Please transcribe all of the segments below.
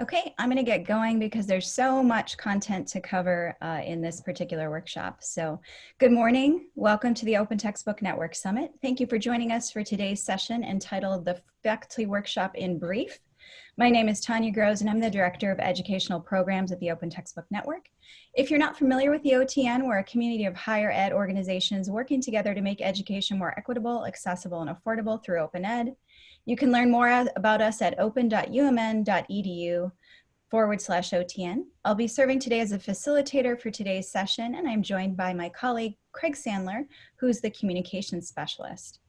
Okay, I'm going to get going because there's so much content to cover uh, in this particular workshop. So good morning. Welcome to the Open Textbook Network Summit. Thank you for joining us for today's session entitled The Faculty Workshop in Brief. My name is Tanya Grosz and I'm the Director of Educational Programs at the Open Textbook Network. If you're not familiar with the OTN, we're a community of higher ed organizations working together to make education more equitable, accessible, and affordable through open ed. You can learn more about us at open.umn.edu forward slash OTN. I'll be serving today as a facilitator for today's session, and I'm joined by my colleague, Craig Sandler, who's the communications specialist.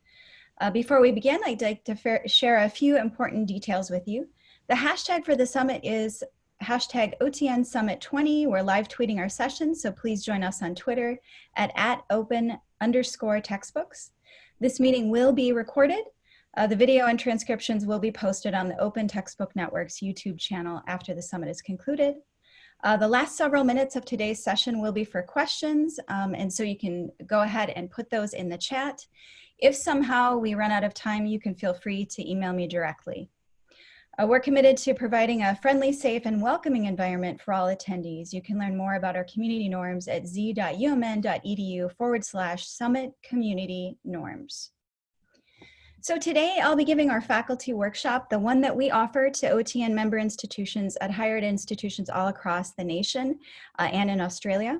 Uh, before we begin, I'd like to share a few important details with you. The hashtag for the summit is hashtag OTN Summit 20. We're live tweeting our session, so please join us on Twitter at, at open underscore textbooks. This meeting will be recorded uh, the video and transcriptions will be posted on the Open Textbook Network's YouTube channel after the summit is concluded. Uh, the last several minutes of today's session will be for questions, um, and so you can go ahead and put those in the chat. If somehow we run out of time, you can feel free to email me directly. Uh, we're committed to providing a friendly, safe, and welcoming environment for all attendees. You can learn more about our community norms at z.umn.edu forward slash summit community norms. So today I'll be giving our faculty workshop, the one that we offer to OTN member institutions at higher ed institutions all across the nation uh, and in Australia.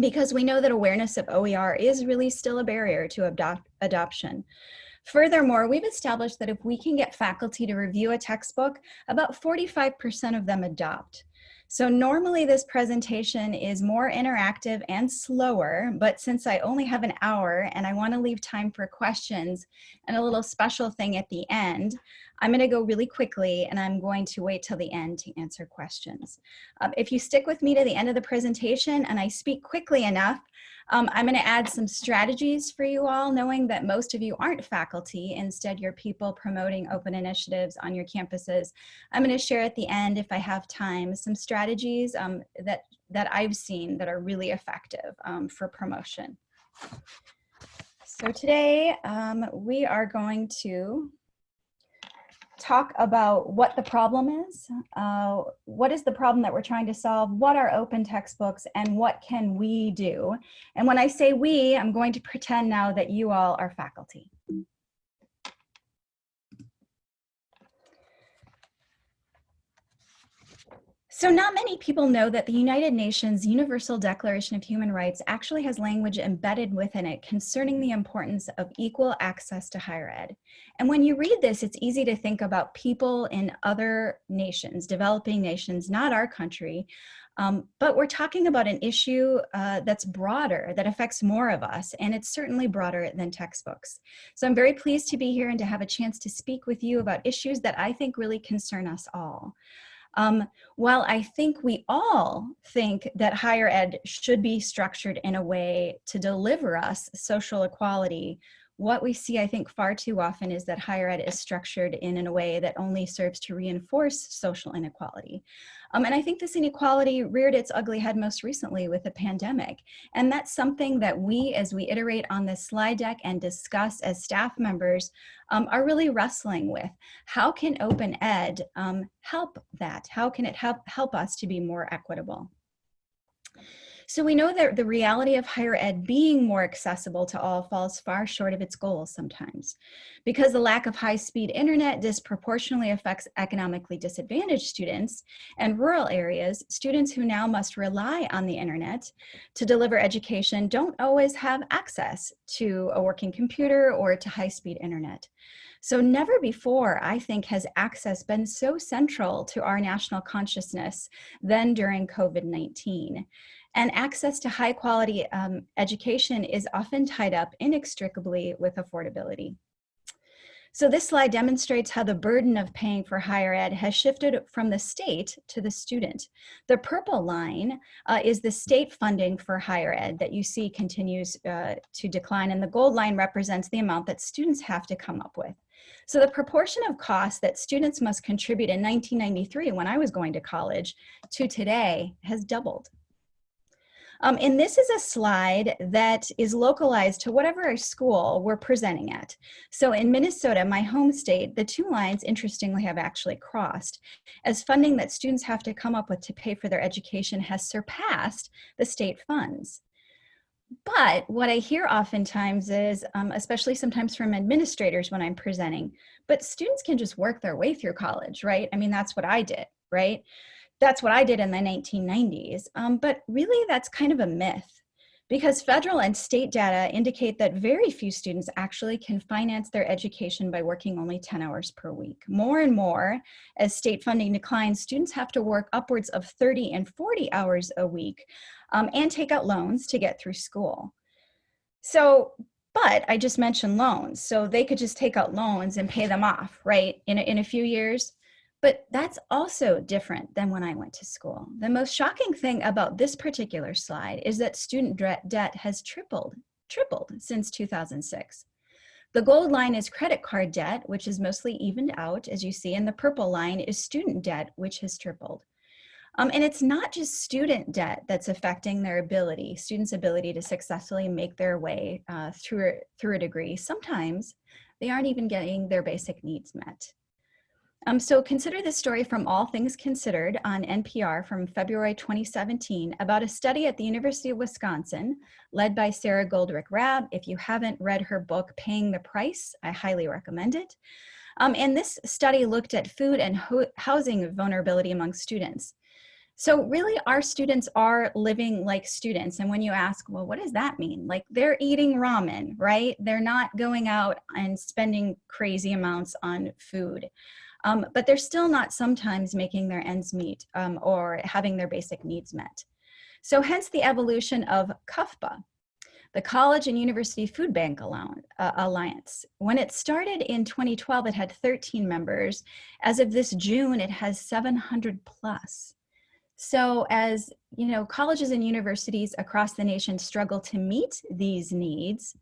Because we know that awareness of OER is really still a barrier to adopt adoption. Furthermore, we've established that if we can get faculty to review a textbook, about 45% of them adopt. So normally this presentation is more interactive and slower, but since I only have an hour and I wanna leave time for questions and a little special thing at the end, I'm gonna go really quickly and I'm going to wait till the end to answer questions. Um, if you stick with me to the end of the presentation and I speak quickly enough, um, I'm going to add some strategies for you all, knowing that most of you aren't faculty. Instead, you're people promoting open initiatives on your campuses. I'm going to share at the end, if I have time, some strategies um, that, that I've seen that are really effective um, for promotion. So today um, we are going to talk about what the problem is, uh, what is the problem that we're trying to solve, what are open textbooks, and what can we do. And when I say we, I'm going to pretend now that you all are faculty. So not many people know that the United Nations Universal Declaration of Human Rights actually has language embedded within it concerning the importance of equal access to higher ed. And when you read this, it's easy to think about people in other nations, developing nations, not our country, um, but we're talking about an issue uh, that's broader, that affects more of us, and it's certainly broader than textbooks. So I'm very pleased to be here and to have a chance to speak with you about issues that I think really concern us all. Um, while I think we all think that higher ed should be structured in a way to deliver us social equality, what we see, I think, far too often is that higher ed is structured in, in a way that only serves to reinforce social inequality. Um, and I think this inequality reared its ugly head most recently with the pandemic. And that's something that we, as we iterate on this slide deck and discuss as staff members, um, are really wrestling with. How can open ed um, help that? How can it help, help us to be more equitable? So we know that the reality of higher ed being more accessible to all falls far short of its goals sometimes. Because the lack of high-speed internet disproportionately affects economically disadvantaged students and rural areas, students who now must rely on the internet to deliver education don't always have access to a working computer or to high-speed internet. So never before, I think, has access been so central to our national consciousness than during COVID-19. And access to high quality um, education is often tied up inextricably with affordability. So this slide demonstrates how the burden of paying for higher ed has shifted from the state to the student. The purple line uh, is the state funding for higher ed that you see continues uh, to decline and the gold line represents the amount that students have to come up with. So the proportion of costs that students must contribute in 1993 when I was going to college to today has doubled. Um, and this is a slide that is localized to whatever school we're presenting at. So in Minnesota, my home state, the two lines interestingly have actually crossed as funding that students have to come up with to pay for their education has surpassed the state funds. But what I hear oftentimes is, um, especially sometimes from administrators when I'm presenting, but students can just work their way through college, right? I mean, that's what I did, right? That's what I did in the 1990s. Um, but really, that's kind of a myth because federal and state data indicate that very few students actually can finance their education by working only 10 hours per week. More and more, as state funding declines, students have to work upwards of 30 and 40 hours a week um, and take out loans to get through school. So, but I just mentioned loans. So they could just take out loans and pay them off, right, in a, in a few years. But that's also different than when I went to school. The most shocking thing about this particular slide is that student debt has tripled, tripled since 2006. The gold line is credit card debt, which is mostly evened out, as you see, and the purple line is student debt, which has tripled. Um, and it's not just student debt that's affecting their ability, students' ability to successfully make their way uh, through, through a degree. Sometimes they aren't even getting their basic needs met. Um, so consider this story from All Things Considered on NPR from February 2017 about a study at the University of Wisconsin led by Sarah Goldrick Rab. If you haven't read her book, Paying the Price, I highly recommend it. Um, and this study looked at food and ho housing vulnerability among students. So really our students are living like students. And when you ask, well, what does that mean? Like they're eating ramen, right? They're not going out and spending crazy amounts on food. Um, but they're still not sometimes making their ends meet um, or having their basic needs met. So hence the evolution of CUFBA, the College and University Food Bank uh, Alliance. When it started in 2012, it had 13 members. As of this June, it has 700 plus. So as you know, colleges and universities across the nation struggle to meet these needs,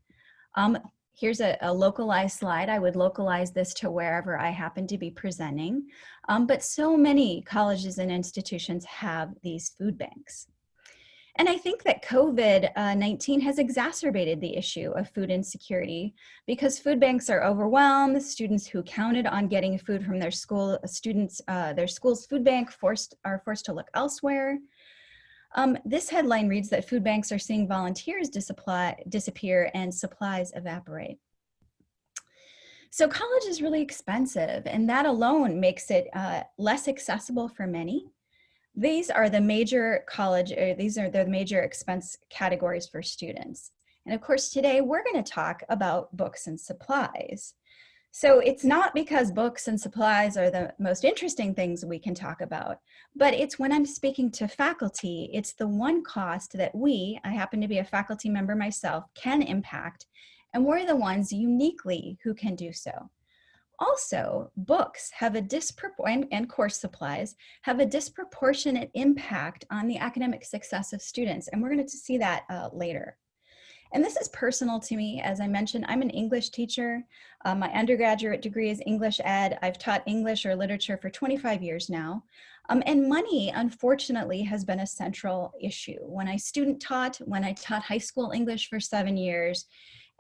um, here's a, a, localized slide. I would localize this to wherever I happen to be presenting. Um, but so many colleges and institutions have these food banks. And I think that COVID-19 has exacerbated the issue of food insecurity because food banks are overwhelmed. Students who counted on getting food from their school, students, uh, their school's food bank forced, are forced to look elsewhere. Um, this headline reads that food banks are seeing volunteers disappear and supplies evaporate. So college is really expensive and that alone makes it uh, less accessible for many these are the major college, or these are the major expense categories for students. And of course, today we're gonna talk about books and supplies. So it's not because books and supplies are the most interesting things we can talk about, but it's when I'm speaking to faculty, it's the one cost that we, I happen to be a faculty member myself, can impact, and we're the ones uniquely who can do so. Also, books have a disproportionate, and course supplies, have a disproportionate impact on the academic success of students. And we're going to see that uh, later. And this is personal to me. As I mentioned, I'm an English teacher. Uh, my undergraduate degree is English Ed. I've taught English or literature for 25 years now. Um, and money, unfortunately, has been a central issue. When I student taught, when I taught high school English for seven years,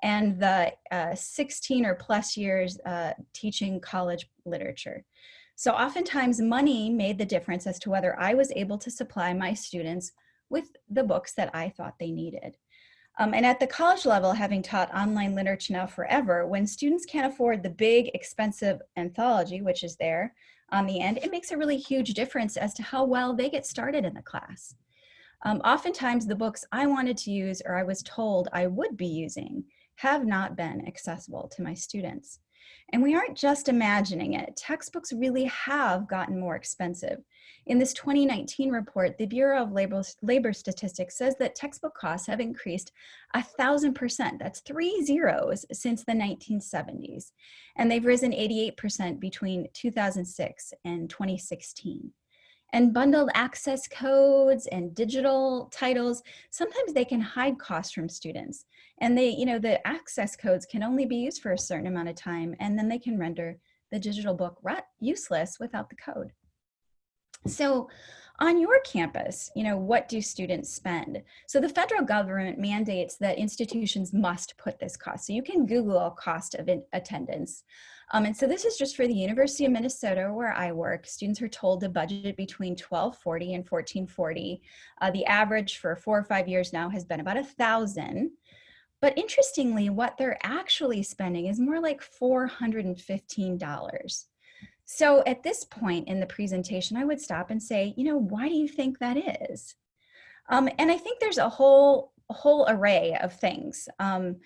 and the uh, 16 or plus years uh, teaching college literature. So oftentimes money made the difference as to whether I was able to supply my students with the books that I thought they needed. Um, and at the college level, having taught online literature now forever, when students can't afford the big expensive anthology, which is there on the end, it makes a really huge difference as to how well they get started in the class. Um, oftentimes the books I wanted to use or I was told I would be using have not been accessible to my students. And we aren't just imagining it. Textbooks really have gotten more expensive. In this 2019 report, the Bureau of Labor, Labor Statistics says that textbook costs have increased a thousand percent. That's three zeros since the 1970s. And they've risen 88% between 2006 and 2016 and bundled access codes and digital titles, sometimes they can hide costs from students. And they, you know, the access codes can only be used for a certain amount of time and then they can render the digital book useless without the code. So on your campus, you know, what do students spend? So the federal government mandates that institutions must put this cost. So you can Google cost of attendance. Um, and so this is just for the University of Minnesota where I work. Students are told to budget between 1240 and 1440. Uh, the average for four or five years now has been about a thousand. But interestingly, what they're actually spending is more like $415. So at this point in the presentation, I would stop and say, you know, why do you think that is? Um, and I think there's a whole, whole array of things. Um,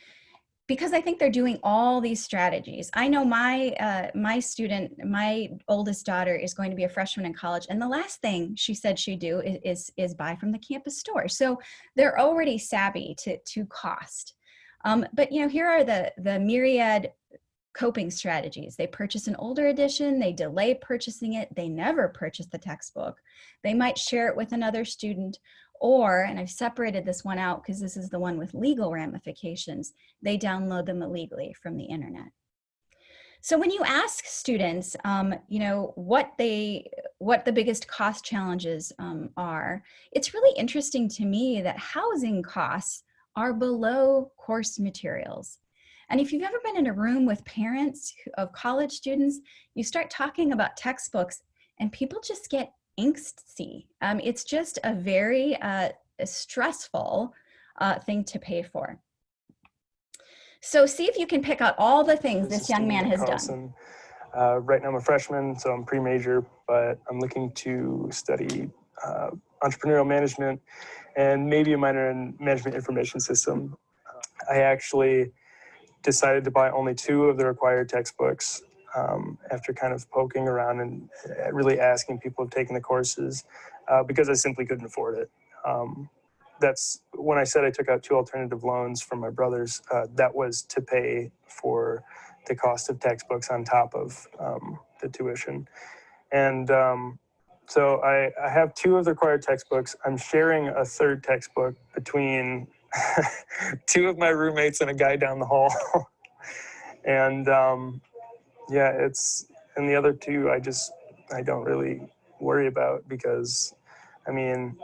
because I think they're doing all these strategies. I know my uh, my student, my oldest daughter is going to be a freshman in college, and the last thing she said she'd do is, is, is buy from the campus store. So they're already savvy to, to cost. Um, but you know, here are the, the myriad coping strategies. They purchase an older edition, they delay purchasing it, they never purchase the textbook. They might share it with another student or, and I've separated this one out because this is the one with legal ramifications, they download them illegally from the internet. So when you ask students, um, you know, what they, what the biggest cost challenges um, are, it's really interesting to me that housing costs are below course materials. And if you've ever been in a room with parents of college students, you start talking about textbooks and people just get angsty. Um, it's just a very uh, stressful uh, thing to pay for. So see if you can pick out all the things this, this young man has Carlson. done. Uh, right now I'm a freshman, so I'm pre-major, but I'm looking to study uh, entrepreneurial management and maybe a minor in management information system. I actually decided to buy only two of the required textbooks um, after kind of poking around and uh, really asking people who've taken the courses uh, because I simply couldn't afford it. Um, that's when I said I took out two alternative loans from my brothers, uh, that was to pay for the cost of textbooks on top of um, the tuition. And um, so I, I have two of the required textbooks. I'm sharing a third textbook between two of my roommates and a guy down the hall. and um, yeah, it's, and the other two I just, I don't really worry about because, I mean,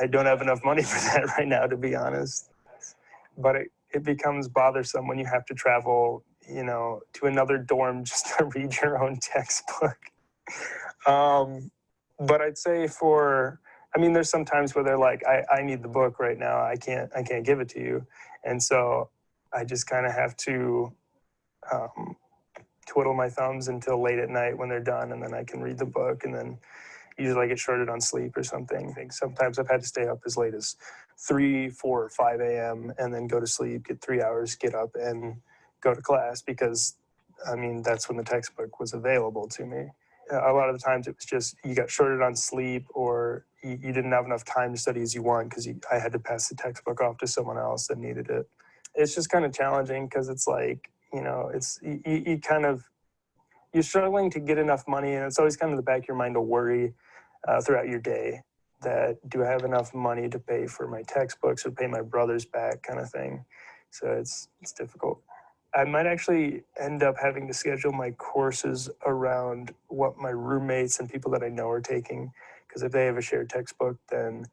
I don't have enough money for that right now, to be honest. But it, it becomes bothersome when you have to travel, you know, to another dorm just to read your own textbook. Um, but I'd say for, I mean, there's some times where they're like, I, I need the book right now. I can't, I can't give it to you. And so I just kind of have to um, twiddle my thumbs until late at night when they're done. And then I can read the book and then usually I get shorted on sleep or something. I think sometimes I've had to stay up as late as three, four, five a.m. and then go to sleep, get three hours, get up and go to class because I mean, that's when the textbook was available to me a lot of the times it was just you got shorted on sleep or you, you didn't have enough time to study as you want because I had to pass the textbook off to someone else that needed it. It's just kind of challenging because it's like, you know, it's you, you kind of, you're struggling to get enough money and it's always kind of the back of your mind to worry uh, throughout your day that do I have enough money to pay for my textbooks or pay my brothers back kind of thing. So it's, it's difficult. I might actually end up having to schedule my courses around what my roommates and people that I know are taking. Because if they have a shared textbook, then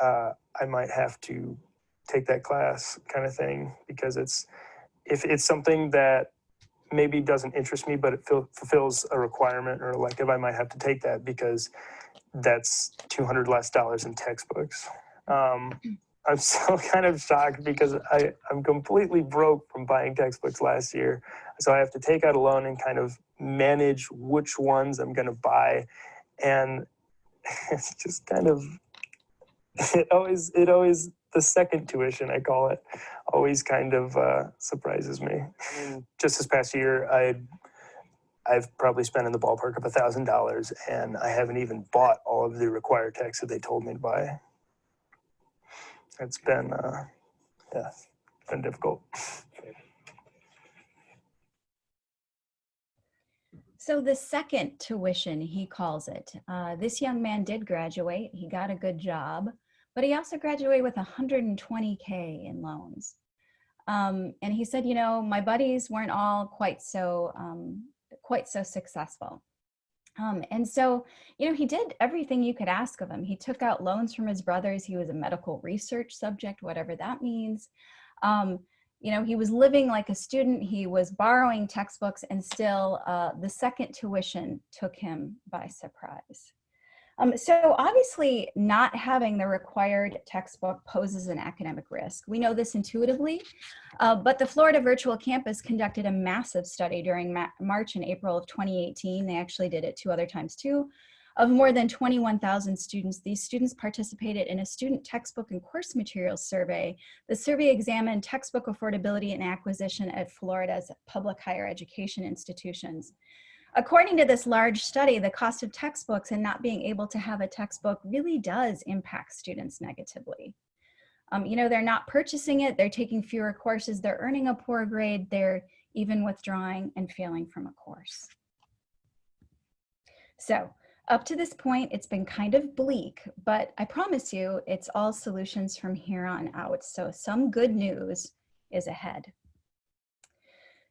uh, I might have to take that class kind of thing. Because it's if it's something that maybe doesn't interest me, but it fulfills a requirement or elective, I might have to take that because that's 200 less dollars in textbooks. Um, I'm still kind of shocked because I, I'm completely broke from buying textbooks last year. So I have to take out a loan and kind of manage which ones I'm going to buy. And it's just kind of, it always, it always, the second tuition, I call it, always kind of uh, surprises me. I mean, just this past year, I I've probably spent in the ballpark of a thousand dollars and I haven't even bought all of the required texts that they told me to buy it's been, uh, yeah, it's been difficult. So the second tuition, he calls it. Uh, this young man did graduate. He got a good job, but he also graduated with 120K in loans. Um, and he said, you know, my buddies weren't all quite so, um, quite so successful. Um, and so, you know, he did everything you could ask of him. He took out loans from his brothers. He was a medical research subject, whatever that means. Um, you know, he was living like a student. He was borrowing textbooks and still uh, the second tuition took him by surprise. Um, so obviously not having the required textbook poses an academic risk. We know this intuitively, uh, but the Florida Virtual Campus conducted a massive study during Ma March and April of 2018. They actually did it two other times too. Of more than 21,000 students, these students participated in a student textbook and course materials survey. The survey examined textbook affordability and acquisition at Florida's public higher education institutions. According to this large study, the cost of textbooks and not being able to have a textbook really does impact students negatively. Um, you know, they're not purchasing it, they're taking fewer courses, they're earning a poor grade, they're even withdrawing and failing from a course. So up to this point, it's been kind of bleak, but I promise you it's all solutions from here on out. So some good news is ahead.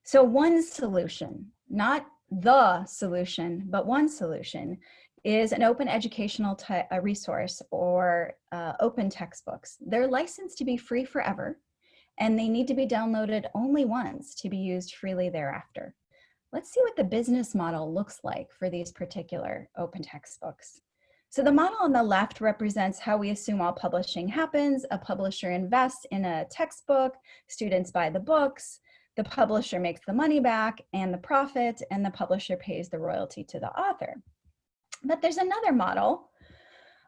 So one solution, not the solution, but one solution is an open educational resource or uh, open textbooks. They're licensed to be free forever and they need to be downloaded only once to be used freely thereafter. Let's see what the business model looks like for these particular open textbooks. So the model on the left represents how we assume all publishing happens. A publisher invests in a textbook, students buy the books, the publisher makes the money back and the profit, and the publisher pays the royalty to the author. But there's another model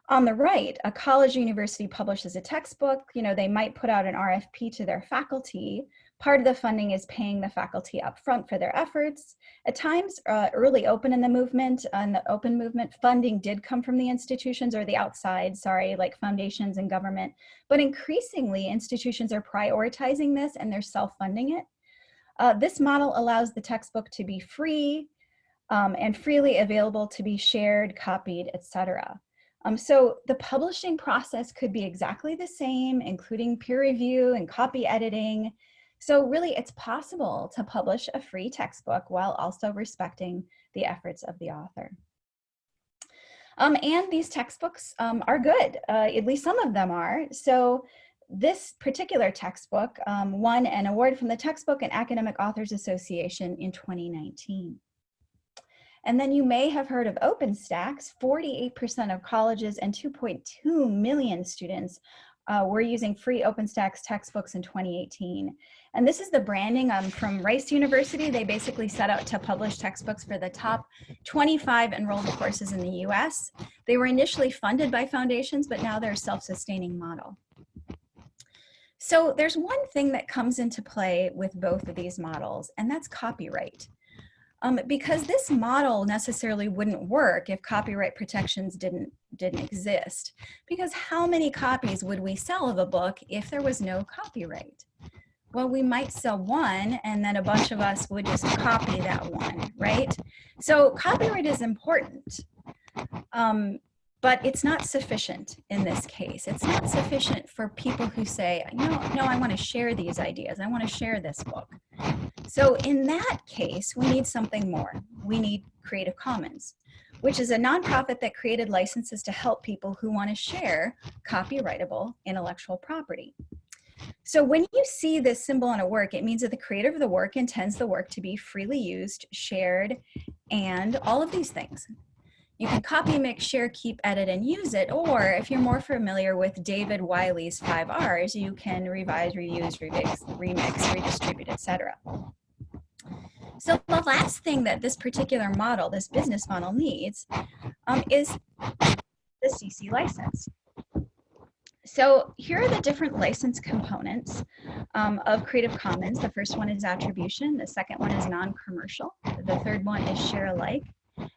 on the right, a college or university publishes a textbook, you know, they might put out an RFP to their faculty. Part of the funding is paying the faculty upfront for their efforts. At times, uh, early open in the movement, and the open movement funding did come from the institutions or the outside, sorry, like foundations and government. But increasingly, institutions are prioritizing this and they're self-funding it. Uh, this model allows the textbook to be free um, and freely available to be shared, copied, etc. Um, so the publishing process could be exactly the same, including peer review and copy editing. So really it's possible to publish a free textbook while also respecting the efforts of the author. Um, and these textbooks um, are good, uh, at least some of them are. So this particular textbook um, won an award from the Textbook and Academic Authors Association in 2019. And then you may have heard of OpenStax. 48% of colleges and 2.2 million students uh, were using free OpenStax textbooks in 2018. And this is the branding um, from Rice University. They basically set out to publish textbooks for the top 25 enrolled courses in the US. They were initially funded by foundations, but now they're a self-sustaining model. So there's one thing that comes into play with both of these models, and that's copyright. Um, because this model necessarily wouldn't work if copyright protections didn't, didn't exist. Because how many copies would we sell of a book if there was no copyright? Well, we might sell one and then a bunch of us would just copy that one, right? So copyright is important. Um, but it's not sufficient in this case. It's not sufficient for people who say, no, no, I want to share these ideas. I want to share this book. So in that case, we need something more. We need Creative Commons, which is a nonprofit that created licenses to help people who want to share copyrightable intellectual property. So when you see this symbol on a work, it means that the creator of the work intends the work to be freely used, shared, and all of these things. You can copy, mix, share, keep, edit, and use it. Or if you're more familiar with David Wiley's five R's, you can revise, reuse, remix, remix redistribute, etc. So the last thing that this particular model, this business model needs um, is the CC license. So here are the different license components um, of Creative Commons. The first one is attribution. The second one is non-commercial. The third one is share alike.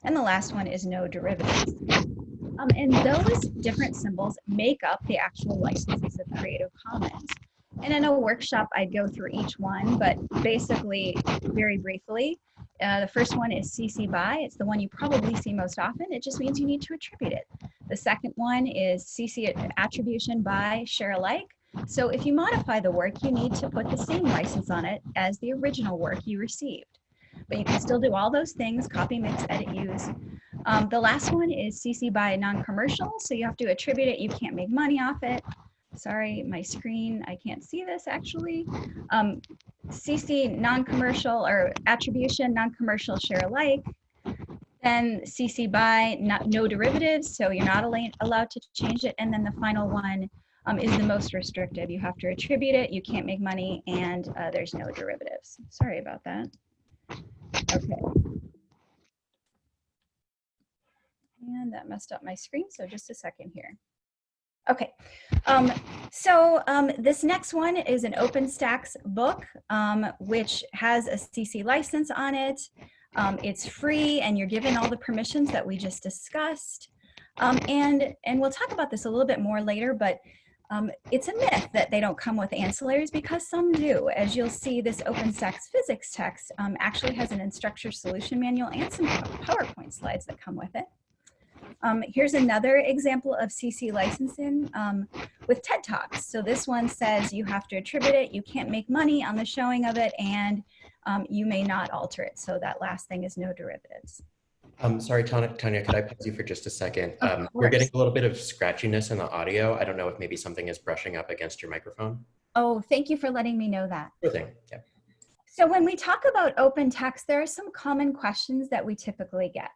And the last one is no derivatives. Um, and those different symbols make up the actual licenses of Creative Commons. And in a workshop, I'd go through each one, but basically, very briefly, uh, the first one is CC BY. It's the one you probably see most often. It just means you need to attribute it. The second one is CC attribution by share alike. So if you modify the work, you need to put the same license on it as the original work you received but you can still do all those things, copy, mix, edit, use. Um, the last one is CC by non-commercial, so you have to attribute it. You can't make money off it. Sorry, my screen, I can't see this actually. Um, CC non-commercial or attribution, non-commercial share alike. Then CC by not, no derivatives, so you're not allowed to change it. And then the final one um, is the most restrictive. You have to attribute it, you can't make money, and uh, there's no derivatives. Sorry about that. Okay. And that messed up my screen, so just a second here. Okay, um, so um, this next one is an OpenStax book, um, which has a CC license on it. Um, it's free and you're given all the permissions that we just discussed. Um, and, and we'll talk about this a little bit more later, but um, it's a myth that they don't come with ancillaries because some do. As you'll see, this OpenStax physics text actually has an instructor solution manual and some PowerPoint slides that come with it. Um, here's another example of CC licensing um, with TED Talks. So this one says you have to attribute it, you can't make money on the showing of it, and um, you may not alter it. So that last thing is no derivatives. Um, sorry, Tanya, Tanya, could I pause you for just a second? Um, we're getting a little bit of scratchiness in the audio. I don't know if maybe something is brushing up against your microphone. Oh, thank you for letting me know that. Sure thing, yeah. So when we talk about open text, there are some common questions that we typically get.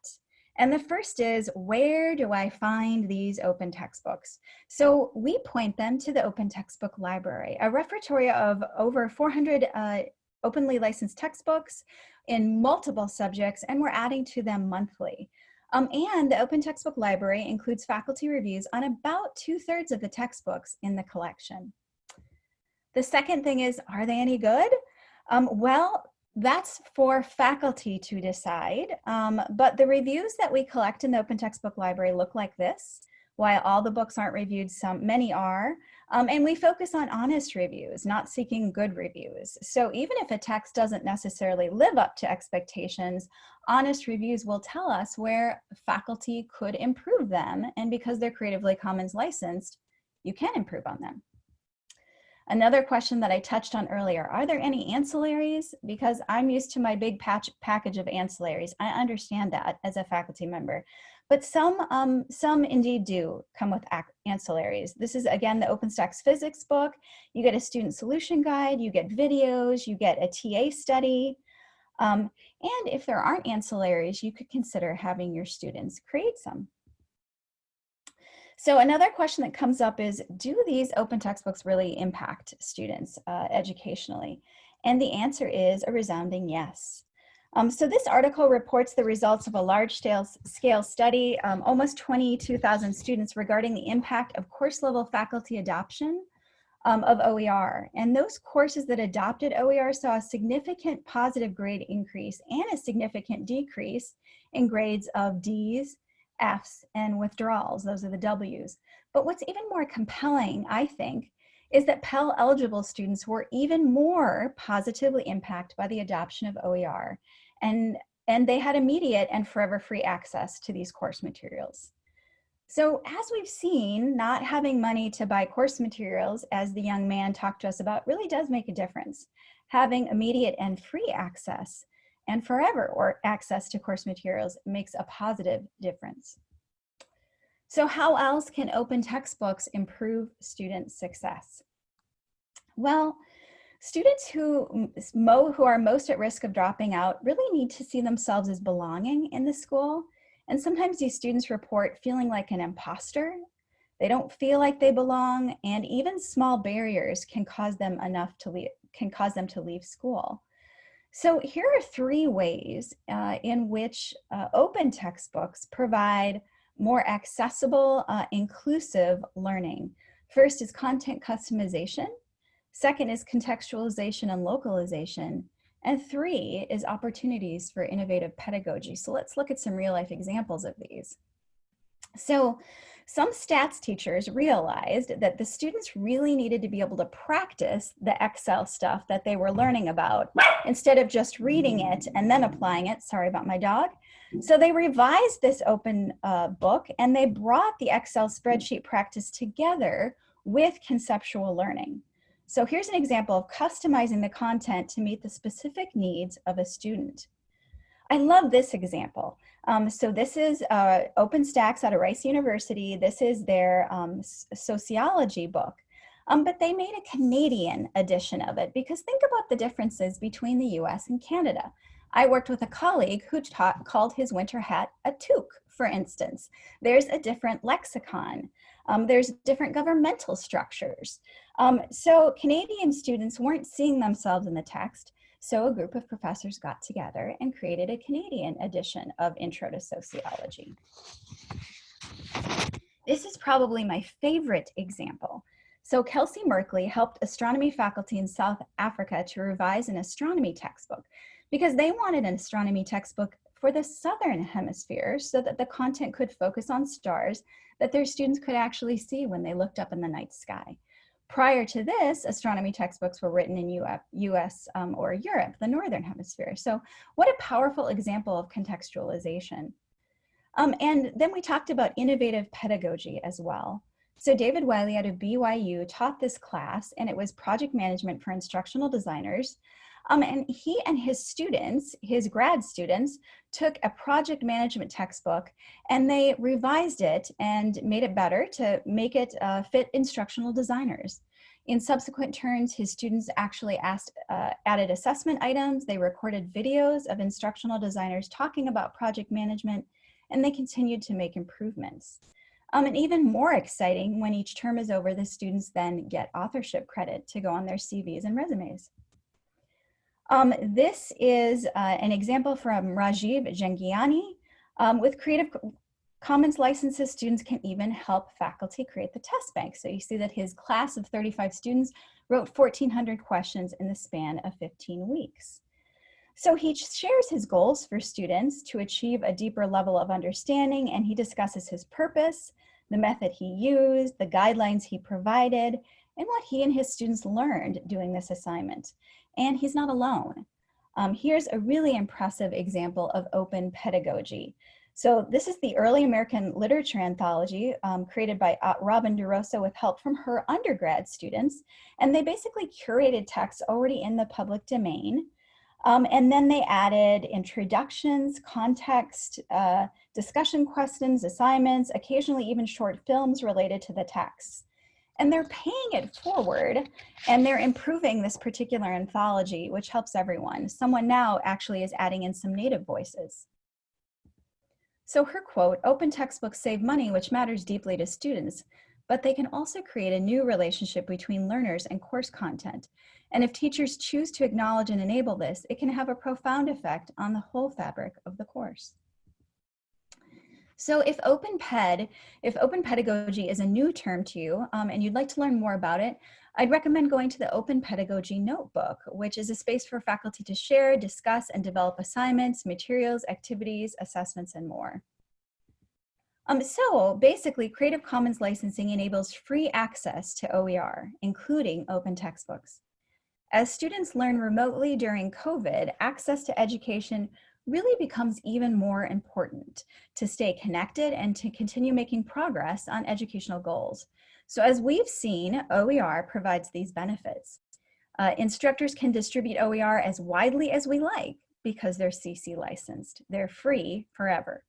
And the first is, where do I find these open textbooks? So we point them to the Open Textbook Library, a repertoire of over 400 uh, openly licensed textbooks in multiple subjects, and we're adding to them monthly. Um, and the Open Textbook Library includes faculty reviews on about two thirds of the textbooks in the collection. The second thing is, are they any good? Um, well, that's for faculty to decide, um, but the reviews that we collect in the Open Textbook Library look like this. While all the books aren't reviewed, some many are, um, and we focus on honest reviews, not seeking good reviews. So even if a text doesn't necessarily live up to expectations, honest reviews will tell us where faculty could improve them, and because they're Creatively Commons licensed, you can improve on them. Another question that I touched on earlier, are there any ancillaries? Because I'm used to my big patch package of ancillaries. I understand that as a faculty member, but some, um, some indeed do come with ancillaries. This is again the OpenStax physics book. You get a student solution guide, you get videos, you get a TA study. Um, and if there aren't ancillaries, you could consider having your students create some. So another question that comes up is, do these open textbooks really impact students uh, educationally? And the answer is a resounding yes. Um, so this article reports the results of a large scale, study, um, almost 22,000 students regarding the impact of course level faculty adoption um, of OER. And those courses that adopted OER saw a significant positive grade increase and a significant decrease in grades of Ds, Fs and withdrawals, those are the Ws. But what's even more compelling, I think, is that Pell eligible students were even more positively impacted by the adoption of OER and, and they had immediate and forever free access to these course materials. So as we've seen, not having money to buy course materials, as the young man talked to us about, really does make a difference. Having immediate and free access and forever or access to course materials makes a positive difference. So how else can open textbooks improve student success? Well, students who, who are most at risk of dropping out really need to see themselves as belonging in the school. And sometimes these students report feeling like an imposter. They don't feel like they belong and even small barriers can cause them enough to leave, can cause them to leave school. So here are three ways uh, in which uh, open textbooks provide more accessible, uh, inclusive learning. First is content customization. Second is contextualization and localization. And three is opportunities for innovative pedagogy. So let's look at some real life examples of these. So some stats teachers realized that the students really needed to be able to practice the Excel stuff that they were learning about instead of just reading it and then applying it. Sorry about my dog. So they revised this open uh, book and they brought the Excel spreadsheet practice together with conceptual learning. So here's an example of customizing the content to meet the specific needs of a student. I love this example. Um, so this is uh, OpenStax out of Rice University. This is their um, sociology book. Um, but they made a Canadian edition of it because think about the differences between the US and Canada. I worked with a colleague who taught, called his winter hat a toque, for instance. There's a different lexicon. Um, there's different governmental structures. Um, so Canadian students weren't seeing themselves in the text, so a group of professors got together and created a Canadian edition of Intro to Sociology. This is probably my favorite example. So Kelsey Merkley helped astronomy faculty in South Africa to revise an astronomy textbook because they wanted an astronomy textbook for the Southern Hemisphere so that the content could focus on stars that their students could actually see when they looked up in the night sky. Prior to this, astronomy textbooks were written in US um, or Europe, the Northern Hemisphere. So what a powerful example of contextualization. Um, and then we talked about innovative pedagogy as well. So David Wiley out of BYU taught this class and it was project management for instructional designers. Um, and he and his students, his grad students, took a project management textbook and they revised it and made it better to make it uh, fit instructional designers. In subsequent turns, his students actually asked, uh, added assessment items, they recorded videos of instructional designers talking about project management, and they continued to make improvements. Um, and even more exciting, when each term is over, the students then get authorship credit to go on their CVs and resumes. Um, this is uh, an example from Rajiv Jhangiani. Um, with Creative Commons licenses, students can even help faculty create the test bank. So you see that his class of 35 students wrote 1,400 questions in the span of 15 weeks. So he shares his goals for students to achieve a deeper level of understanding and he discusses his purpose, the method he used, the guidelines he provided, and what he and his students learned doing this assignment and he's not alone. Um, here's a really impressive example of open pedagogy. So this is the early American literature anthology um, created by uh, Robin DeRosa with help from her undergrad students. And they basically curated texts already in the public domain. Um, and then they added introductions, context, uh, discussion questions, assignments, occasionally even short films related to the text and they're paying it forward and they're improving this particular anthology, which helps everyone. Someone now actually is adding in some native voices. So her quote, open textbooks save money, which matters deeply to students, but they can also create a new relationship between learners and course content. And if teachers choose to acknowledge and enable this, it can have a profound effect on the whole fabric of the course. So if open ped, if open pedagogy is a new term to you um, and you'd like to learn more about it, I'd recommend going to the Open Pedagogy Notebook, which is a space for faculty to share, discuss, and develop assignments, materials, activities, assessments, and more. Um, so basically, Creative Commons licensing enables free access to OER, including open textbooks. As students learn remotely during COVID, access to education really becomes even more important to stay connected and to continue making progress on educational goals. So as we've seen, OER provides these benefits. Uh, instructors can distribute OER as widely as we like because they're CC licensed. They're free forever.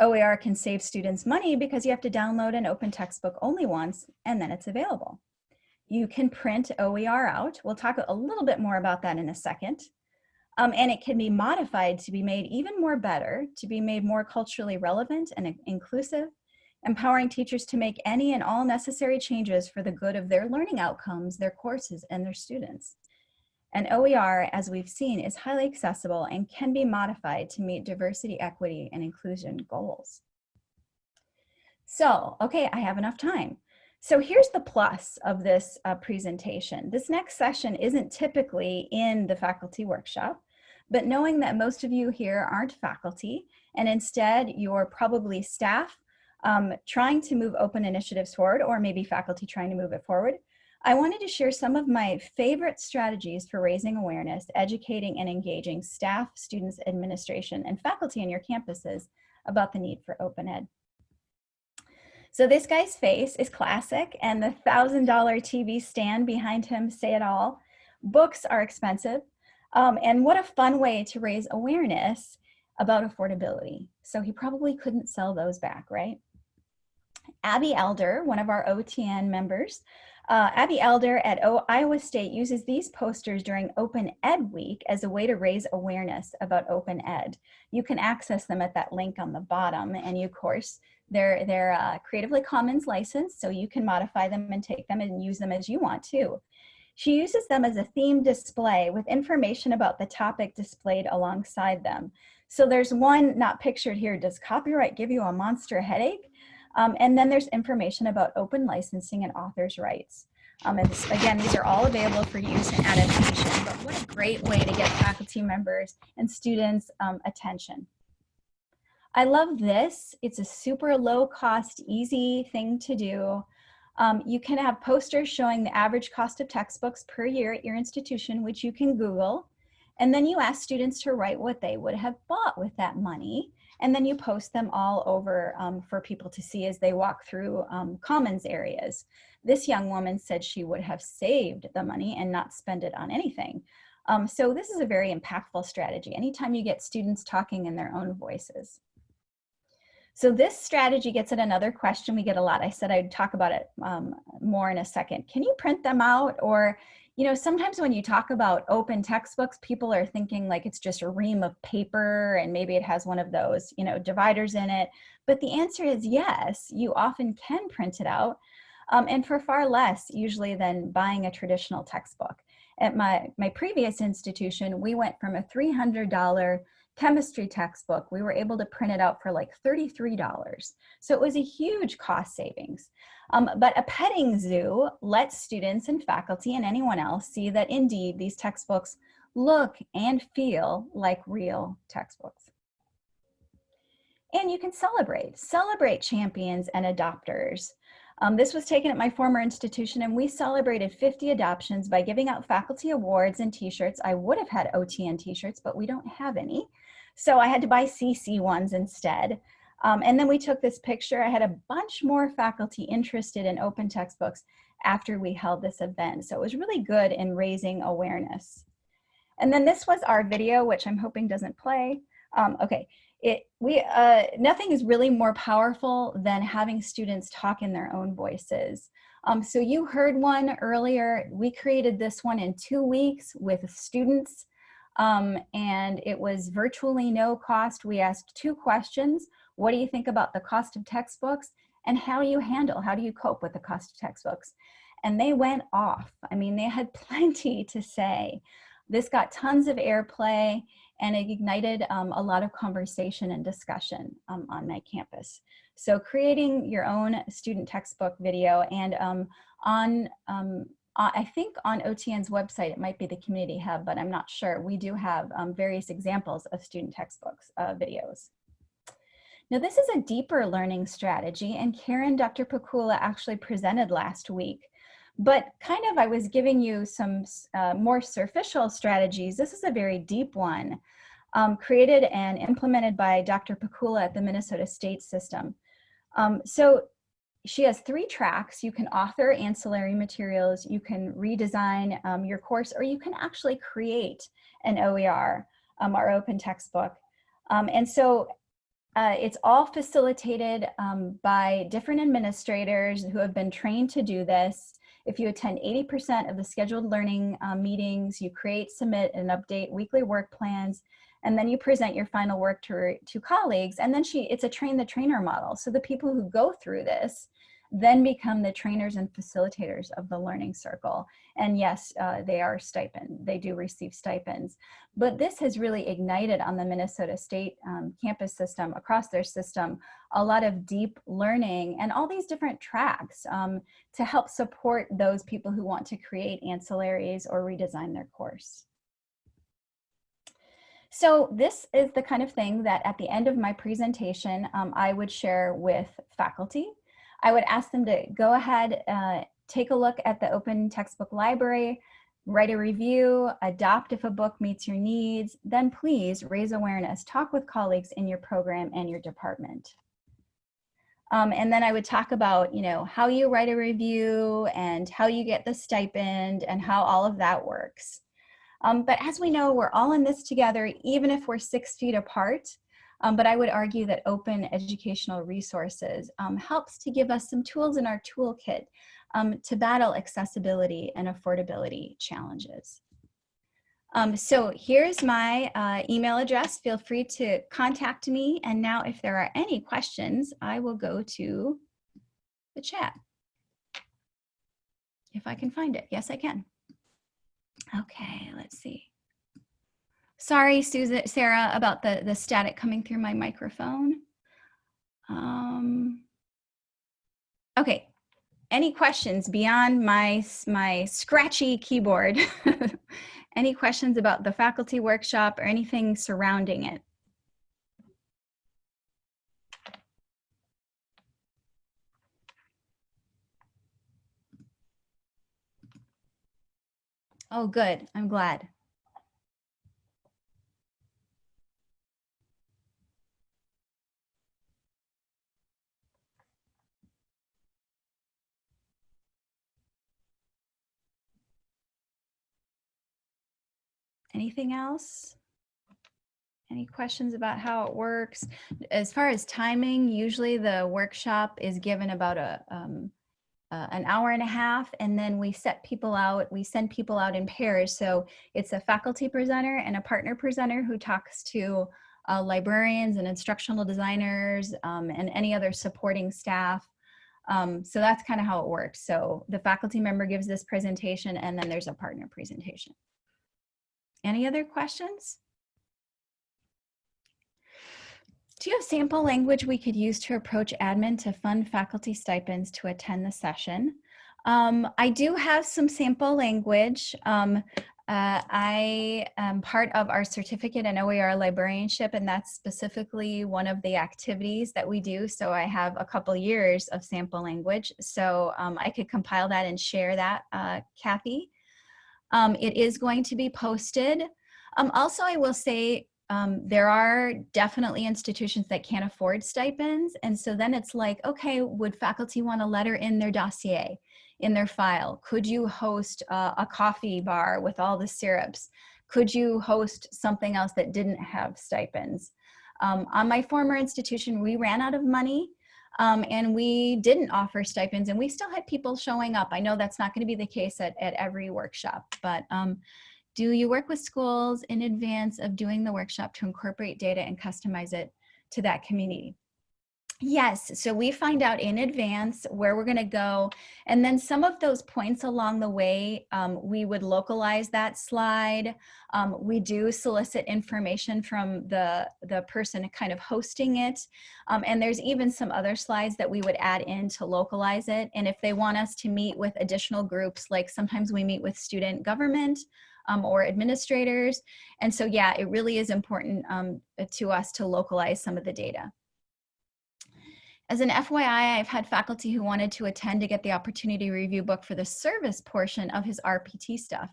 OER can save students money because you have to download an open textbook only once and then it's available. You can print OER out. We'll talk a little bit more about that in a second. Um, and it can be modified to be made even more better, to be made more culturally relevant and inclusive, empowering teachers to make any and all necessary changes for the good of their learning outcomes, their courses, and their students. And OER, as we've seen, is highly accessible and can be modified to meet diversity, equity, and inclusion goals. So, okay, I have enough time. So here's the plus of this uh, presentation. This next session isn't typically in the faculty workshop, but knowing that most of you here aren't faculty and instead you're probably staff um, trying to move open initiatives forward or maybe faculty trying to move it forward, I wanted to share some of my favorite strategies for raising awareness, educating and engaging staff, students, administration, and faculty on your campuses about the need for open ed. So this guy's face is classic and the $1,000 TV stand behind him say it all. Books are expensive, um, and what a fun way to raise awareness about affordability. So he probably couldn't sell those back, right? Abby Elder, one of our OTN members, uh, Abby Elder at o Iowa State uses these posters during Open Ed Week as a way to raise awareness about Open Ed. You can access them at that link on the bottom and you, of course, they're, they're uh, Creatively Commons licensed, so you can modify them and take them and use them as you want to. She uses them as a theme display with information about the topic displayed alongside them. So there's one not pictured here, does copyright give you a monster headache? Um, and then there's information about open licensing and authors' rights. Um, and this, again, these are all available for use and adaptation, but what a great way to get faculty members and students um, attention. I love this. It's a super low cost, easy thing to do. Um, you can have posters showing the average cost of textbooks per year at your institution, which you can Google. And then you ask students to write what they would have bought with that money and then you post them all over um, for people to see as they walk through um, commons areas. This young woman said she would have saved the money and not spend it on anything. Um, so this is a very impactful strategy anytime you get students talking in their own voices. So this strategy gets at another question we get a lot. I said I'd talk about it um, more in a second. Can you print them out or you know, sometimes when you talk about open textbooks, people are thinking like it's just a ream of paper and maybe it has one of those, you know, dividers in it. But the answer is yes, you often can print it out um, and for far less usually than buying a traditional textbook. At my, my previous institution, we went from a $300 chemistry textbook, we were able to print it out for like $33. So it was a huge cost savings. Um, but a petting zoo lets students and faculty and anyone else see that indeed these textbooks look and feel like real textbooks. And you can celebrate, celebrate champions and adopters. Um, this was taken at my former institution and we celebrated 50 adoptions by giving out faculty awards and t-shirts. I would have had OTN t-shirts, but we don't have any. So I had to buy CC ones instead. Um, and then we took this picture. I had a bunch more faculty interested in open textbooks after we held this event. So it was really good in raising awareness. And then this was our video, which I'm hoping doesn't play. Um, okay, it, we, uh, nothing is really more powerful than having students talk in their own voices. Um, so you heard one earlier. We created this one in two weeks with students um, and it was virtually no cost. We asked two questions. What do you think about the cost of textbooks? And how do you handle, how do you cope with the cost of textbooks? And they went off. I mean, they had plenty to say. This got tons of airplay and it ignited um, a lot of conversation and discussion um, on my campus. So creating your own student textbook video and um, on, um, I think on OTN's website, it might be the community hub, but I'm not sure. We do have um, various examples of student textbooks uh, videos. Now this is a deeper learning strategy and Karen, Dr. Pakula actually presented last week. But kind of I was giving you some uh, more superficial strategies. This is a very deep one um, created and implemented by Dr. Pakula at the Minnesota State System. Um, so she has three tracks. You can author ancillary materials, you can redesign um, your course, or you can actually create an OER, um, our open textbook. Um, and so uh, it's all facilitated um, by different administrators who have been trained to do this. If you attend 80% of the scheduled learning uh, meetings, you create, submit, and update weekly work plans, and then you present your final work to, to colleagues, and then she, it's a train the trainer model. So the people who go through this then become the trainers and facilitators of the learning circle. And yes, uh, they are stipend, they do receive stipends. But this has really ignited on the Minnesota State um, campus system, across their system, a lot of deep learning and all these different tracks um, to help support those people who want to create ancillaries or redesign their course. So this is the kind of thing that at the end of my presentation, um, I would share with faculty I would ask them to go ahead, uh, take a look at the open textbook library, write a review, adopt if a book meets your needs, then please raise awareness, talk with colleagues in your program and your department. Um, and then I would talk about, you know, how you write a review and how you get the stipend and how all of that works. Um, but as we know, we're all in this together, even if we're six feet apart. Um, but I would argue that open educational resources um, helps to give us some tools in our toolkit um, to battle accessibility and affordability challenges. Um, so here's my uh, email address. Feel free to contact me. And now if there are any questions, I will go to the chat. If I can find it. Yes, I can. Okay, let's see. Sorry, Susan, Sarah, about the, the static coming through my microphone. Um, okay, any questions beyond my, my scratchy keyboard? any questions about the faculty workshop or anything surrounding it? Oh, good. I'm glad. Anything else? Any questions about how it works? As far as timing, usually the workshop is given about a um, uh, an hour and a half, and then we set people out, we send people out in pairs. So it's a faculty presenter and a partner presenter who talks to uh, librarians and instructional designers um, and any other supporting staff. Um, so that's kind of how it works. So the faculty member gives this presentation and then there's a partner presentation. Any other questions? Do you have sample language we could use to approach admin to fund faculty stipends to attend the session? Um, I do have some sample language. Um, uh, I am part of our certificate in OER librarianship, and that's specifically one of the activities that we do. So I have a couple years of sample language. So um, I could compile that and share that, uh, Kathy. Um, it is going to be posted. Um, also, I will say um, there are definitely institutions that can't afford stipends. And so then it's like, okay, would faculty want a letter in their dossier, in their file? Could you host a, a coffee bar with all the syrups? Could you host something else that didn't have stipends? Um, on my former institution, we ran out of money um, and we didn't offer stipends and we still had people showing up. I know that's not gonna be the case at, at every workshop, but um, do you work with schools in advance of doing the workshop to incorporate data and customize it to that community? Yes, so we find out in advance where we're gonna go. And then some of those points along the way, um, we would localize that slide. Um, we do solicit information from the, the person kind of hosting it. Um, and there's even some other slides that we would add in to localize it. And if they want us to meet with additional groups, like sometimes we meet with student government, um, or administrators. And so, yeah, it really is important um, to us to localize some of the data. As an FYI, I've had faculty who wanted to attend to get the opportunity review book for the service portion of his RPT stuff.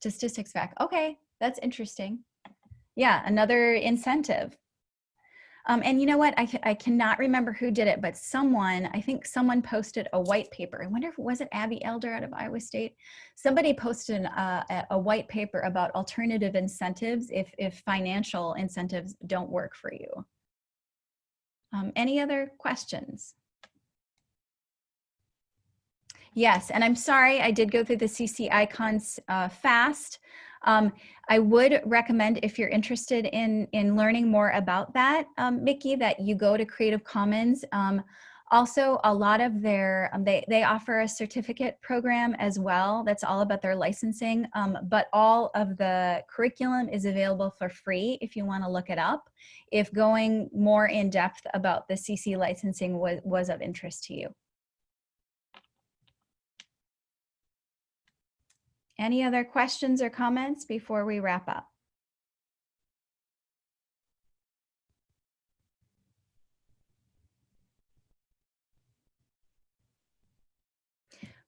Statistics back. Okay, that's interesting. Yeah, another incentive. Um, and you know what? I, I cannot remember who did it, but someone, I think someone posted a white paper. I wonder if it was it Abbey Elder out of Iowa State? Somebody posted uh, a white paper about alternative incentives if, if financial incentives don't work for you. Um, any other questions? Yes, and I'm sorry, I did go through the CC icons uh, fast. Um, I would recommend if you're interested in, in learning more about that, um, Mickey, that you go to Creative Commons. Um, also, a lot of their, um, they, they offer a certificate program as well. That's all about their licensing, um, but all of the curriculum is available for free if you wanna look it up. If going more in depth about the CC licensing was, was of interest to you. Any other questions or comments before we wrap up?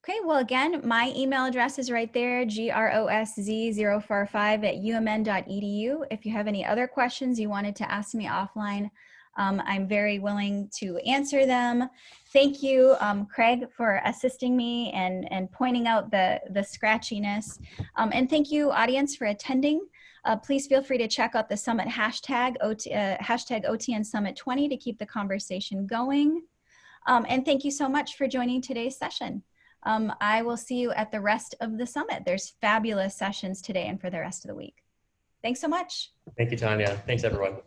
Okay, well, again, my email address is right there, grosz045 at umn.edu. If you have any other questions you wanted to ask me offline, um, I'm very willing to answer them. Thank you, um, Craig, for assisting me and, and pointing out the, the scratchiness. Um, and thank you, audience, for attending. Uh, please feel free to check out the summit hashtag, OT, uh, hashtag OTN Summit 20 to keep the conversation going. Um, and thank you so much for joining today's session. Um, I will see you at the rest of the summit. There's fabulous sessions today and for the rest of the week. Thanks so much. Thank you, Tanya. Thanks, everyone.